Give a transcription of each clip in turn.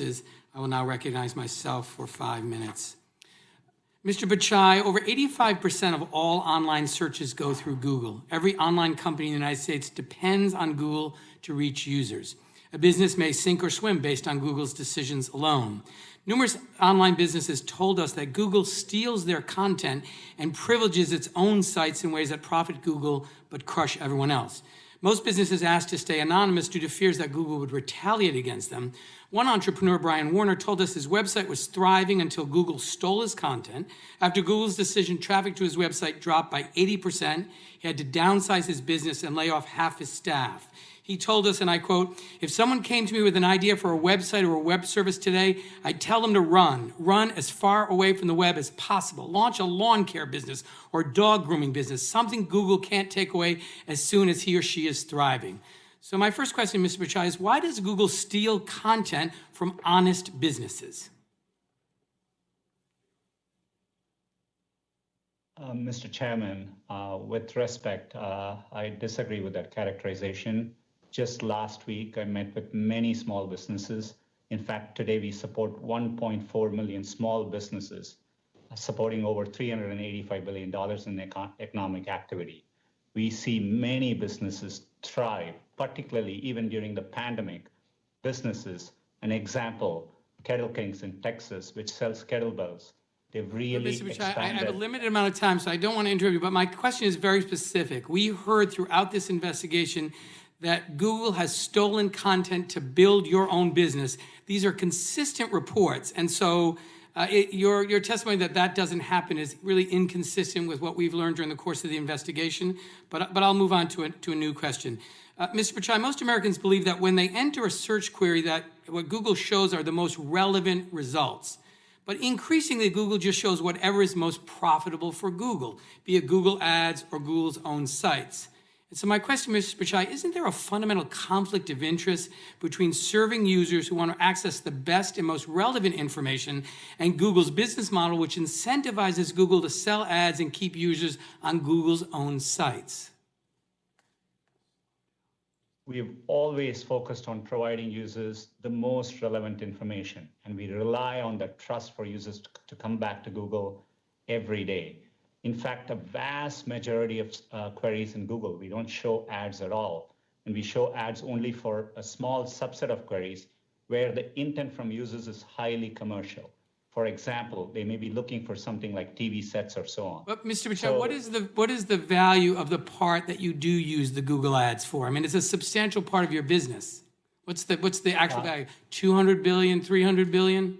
I will now recognize myself for five minutes. Mr. Pichai, over 85% of all online searches go through Google. Every online company in the United States depends on Google to reach users. A business may sink or swim based on Google's decisions alone. Numerous online businesses told us that Google steals their content and privileges its own sites in ways that profit Google but crush everyone else. Most businesses asked to stay anonymous due to fears that Google would retaliate against them. One entrepreneur, Brian Warner, told us his website was thriving until Google stole his content. After Google's decision, traffic to his website dropped by 80%. He had to downsize his business and lay off half his staff. He told us, and I quote, if someone came to me with an idea for a website or a web service today, I'd tell them to run. Run as far away from the web as possible. Launch a lawn care business or dog grooming business, something Google can't take away as soon as he or she is thriving. So my first question, Mr. Pichai, is why does Google steal content from honest businesses? Uh, Mr. Chairman, uh, with respect, uh, I disagree with that characterization. Just last week, I met with many small businesses. In fact, today we support 1.4 million small businesses, supporting over $385 billion in econ economic activity. We see many businesses thrive, particularly even during the pandemic. Businesses, an example, Kettle Kings in Texas, which sells kettlebells, They've really Mr. Expanded. I have a limited amount of time, so I don't want to interrupt you, but my question is very specific. We heard throughout this investigation that Google has stolen content to build your own business. These are consistent reports. And so uh, it, your, your testimony that that doesn't happen is really inconsistent with what we've learned during the course of the investigation. But, but I'll move on to a, to a new question. Uh, Mr. Pichai, most Americans believe that when they enter a search query that what Google shows are the most relevant results. But increasingly, Google just shows whatever is most profitable for Google, be it Google Ads or Google's own sites. And so my question, Mr. Pichai, isn't there a fundamental conflict of interest between serving users who want to access the best and most relevant information and Google's business model, which incentivizes Google to sell ads and keep users on Google's own sites? We've always focused on providing users the most relevant information, and we rely on that trust for users to, to come back to Google every day. In fact, a vast majority of uh, queries in Google, we don't show ads at all. And we show ads only for a small subset of queries where the intent from users is highly commercial. For example, they may be looking for something like TV sets or so on. But Mr. Pichai, so, what is the what is the value of the part that you do use the Google ads for? I mean, it's a substantial part of your business. What's the what's the actual uh, value? 200 billion, 300 billion?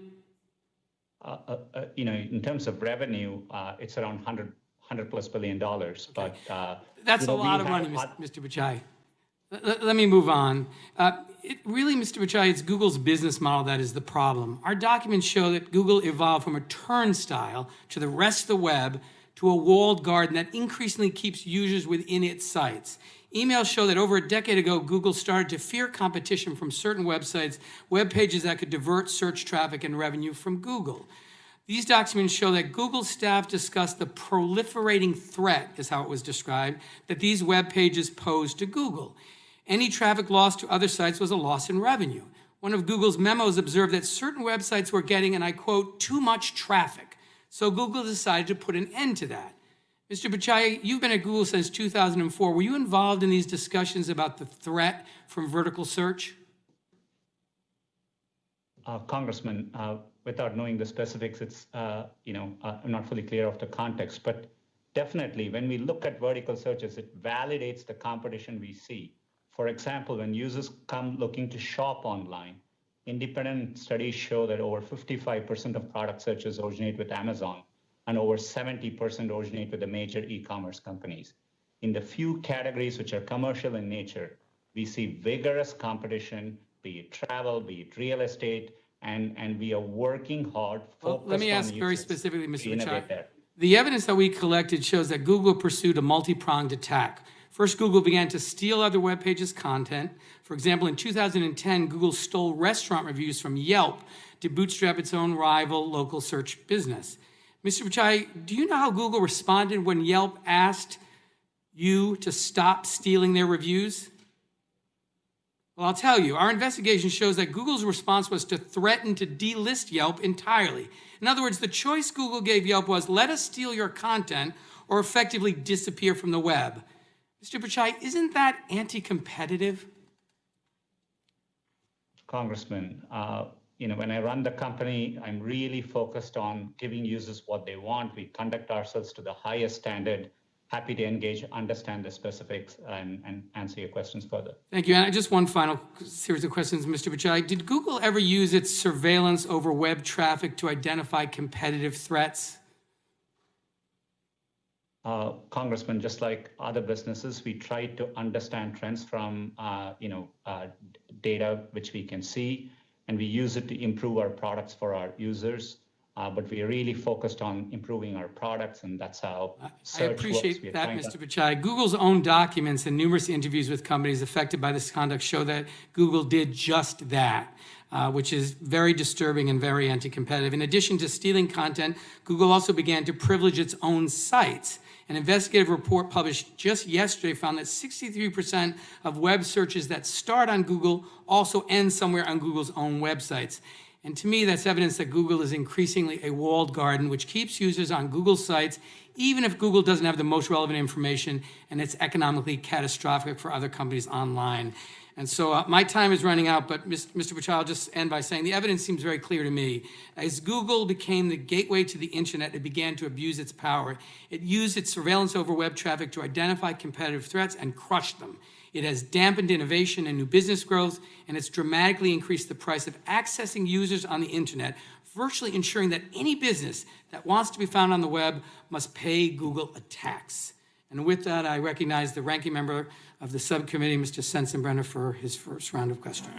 Uh, uh, uh, you know, in terms of revenue, uh, it's around 100, 100 plus billion dollars. Okay. But uh, that's a know, lot of money, Mr. Pichai. Let, let me move on. it really, Mr. Pichai, it's Google's business model that is the problem. Our documents show that Google evolved from a turnstile to the rest of the web to a walled garden that increasingly keeps users within its sites. Emails show that over a decade ago, Google started to fear competition from certain websites, web pages that could divert search traffic and revenue from Google. These documents show that Google staff discussed the proliferating threat, is how it was described, that these web pages posed to Google. Any traffic lost to other sites was a loss in revenue. One of Google's memos observed that certain websites were getting, and I quote, too much traffic. So Google decided to put an end to that. Mr. Pichai, you've been at Google since 2004. Were you involved in these discussions about the threat from vertical search? Uh, Congressman, uh, without knowing the specifics, it's, uh, you know, uh, I'm not fully clear of the context, but definitely when we look at vertical searches, it validates the competition we see. For example, when users come looking to shop online, independent studies show that over 55% of product searches originate with Amazon and over 70% originate with the major e-commerce companies. In the few categories which are commercial in nature, we see vigorous competition, be it travel, be it real estate, and, and we are working hard. Well, let me ask very specifically, Mr. Pichai. The evidence that we collected shows that Google pursued a multi-pronged attack. First, Google began to steal other web pages' content. For example, in 2010, Google stole restaurant reviews from Yelp to bootstrap its own rival local search business. Mr. Pichai, do you know how Google responded when Yelp asked you to stop stealing their reviews? Well, I'll tell you, our investigation shows that Google's response was to threaten to delist Yelp entirely. In other words, the choice Google gave Yelp was let us steal your content or effectively disappear from the web. Mr. Pichai, isn't that anti-competitive? Congressman, uh, you know, when I run the company, I'm really focused on giving users what they want. We conduct ourselves to the highest standard. Happy to engage, understand the specifics, and, and answer your questions further. Thank you. And just one final series of questions, Mr. Pichai. Did Google ever use its surveillance over web traffic to identify competitive threats? Uh, Congressman, just like other businesses, we try to understand trends from, uh, you know, uh, data which we can see, and we use it to improve our products for our users. Uh, but we are really focused on improving our products, and that's how I search works. appreciate that, Mr. Pichai. Google's own documents and numerous interviews with companies affected by this conduct show that Google did just that, uh, which is very disturbing and very anti-competitive. In addition to stealing content, Google also began to privilege its own sites. An investigative report published just yesterday found that 63% of web searches that start on Google also end somewhere on Google's own websites. And to me, that's evidence that Google is increasingly a walled garden, which keeps users on Google sites, even if Google doesn't have the most relevant information and it's economically catastrophic for other companies online. And so uh, my time is running out, but Mr. Pichai, I'll just end by saying the evidence seems very clear to me. As Google became the gateway to the internet, it began to abuse its power. It used its surveillance over web traffic to identify competitive threats and crush them. It has dampened innovation and new business growth, and it's dramatically increased the price of accessing users on the internet, virtually ensuring that any business that wants to be found on the web must pay Google a tax. And with that, I recognize the ranking member of the subcommittee, Mr. Sensenbrenner, for his first round of questions.